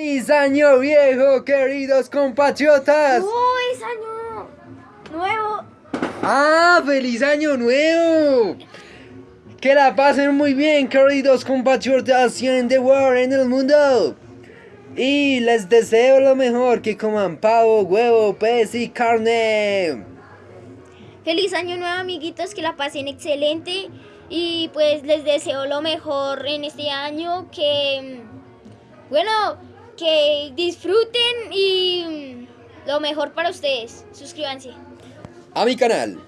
¡Feliz año viejo, queridos compatriotas! ¡Feliz año nuevo! ¡Ah, feliz año nuevo! Que la pasen muy bien, queridos compatriotas en the world, en el mundo. Y les deseo lo mejor, que coman pavo, huevo, pez y carne. Feliz año nuevo amiguitos, que la pasen excelente y pues les deseo lo mejor en este año, que bueno, que disfruten y lo mejor para ustedes. Suscríbanse. A mi canal.